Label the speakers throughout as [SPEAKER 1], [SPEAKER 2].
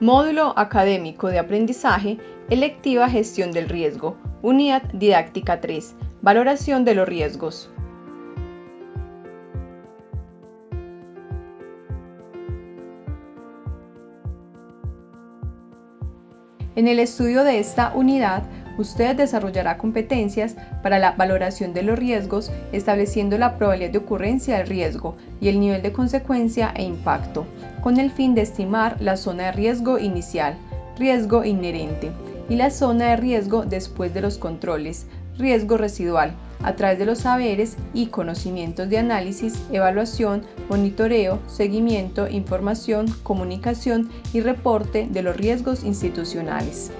[SPEAKER 1] Módulo Académico de Aprendizaje, Electiva Gestión del Riesgo, Unidad Didáctica 3, Valoración de los Riesgos. En el estudio de esta unidad, usted desarrollará competencias para la valoración de los riesgos, estableciendo la probabilidad de ocurrencia del riesgo y el nivel de consecuencia e impacto, con el fin de estimar la zona de riesgo inicial, riesgo inherente, y la zona de riesgo después de los controles, riesgo residual, a través de los saberes y conocimientos de análisis, evaluación, monitoreo, seguimiento, información, comunicación y reporte de los riesgos institucionales.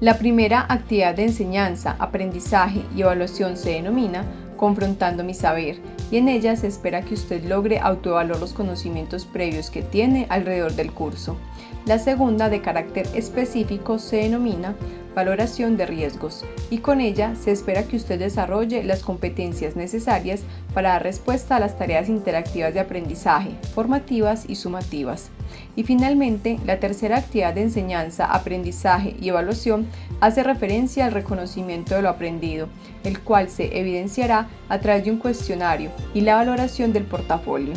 [SPEAKER 1] La primera actividad de enseñanza, aprendizaje y evaluación se denomina confrontando mi saber y en ella se espera que usted logre autoevaluar los conocimientos previos que tiene alrededor del curso. La segunda, de carácter específico, se denomina valoración de riesgos y con ella se espera que usted desarrolle las competencias necesarias para dar respuesta a las tareas interactivas de aprendizaje, formativas y sumativas. Y finalmente, la tercera actividad de enseñanza, aprendizaje y evaluación hace referencia al reconocimiento de lo aprendido, el cual se evidenciará a través de un cuestionario y la valoración del portafolio.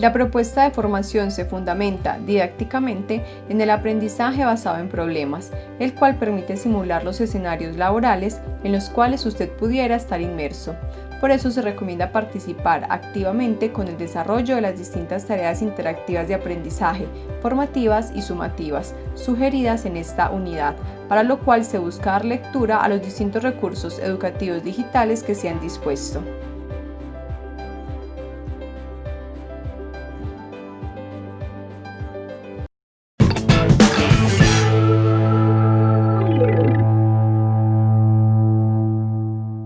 [SPEAKER 1] La propuesta de formación se fundamenta didácticamente en el aprendizaje basado en problemas, el cual permite simular los escenarios laborales en los cuales usted pudiera estar inmerso. Por eso se recomienda participar activamente con el desarrollo de las distintas tareas interactivas de aprendizaje, formativas y sumativas, sugeridas en esta unidad, para lo cual se busca dar lectura a los distintos recursos educativos digitales que se han dispuesto.